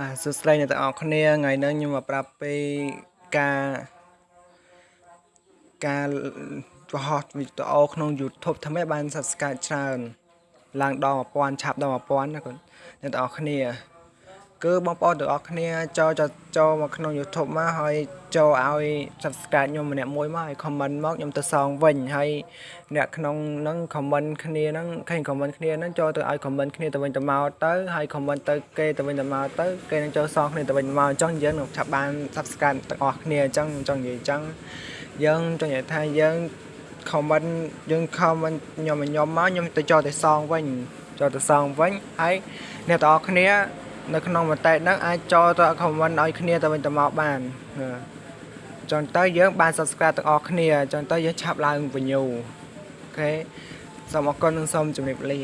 បាទសួស្តីអ្នកទាំងអស់គ្នាថ្ងៃនេះខ្ញុំមកប្រាប់ពីការការបង្ហោះវីដេអូក្នុង YouTube ធ្វើម៉េចបាន Subscribe ច្រើនឡើងដល់1000ឆាប់ដល់1000ណាគាត់អ្នកទាំងអស់គ្នា គឺបងប្អូនទាំងអស់គ្នាចូលចូលមកក្នុង YouTube មកហើយចូលឲ្យ Subscribe ខ្ញុំម្នាក់មួយមកហើយ comment មកខ្ញុំទៅសងវិញហើយអ្នកក្នុងហ្នឹង comment គ្នាហ្នឹងឃើញ comment គ្នាហ្នឹងចូលទៅឲ្យ comment គ្នាទៅវិញទៅមកទៅហើយ comment ទៅគេទៅវិញទៅមកទៅគេនឹងចូលសងគ្នាទៅវិញមកអញ្ចឹងយើងនឹងឆាប់បាន Subscribe ទាំងអស់គ្នាអញ្ចឹងចង់និយាយអញ្ចឹងយើងចង់និយាយថាយើង comment យើង comment ខ្ញុំខ្ញុំមកខ្ញុំទៅចូលទៅសងវិញចូលទៅសងវិញហើយអ្នកទាំងអស់គ្នា នៅក្នុងមតិហ្នឹងអាចចូលទៅ comment ឲ្យគ្នាទៅវិញទៅមកបានចង់ទៅយើងបាន subscribe ទាំងអស់គ្នាចង់ទៅយើងឆាប់ឡើង view អូខេសូមអរគុណនិងសូមជម្រាបលា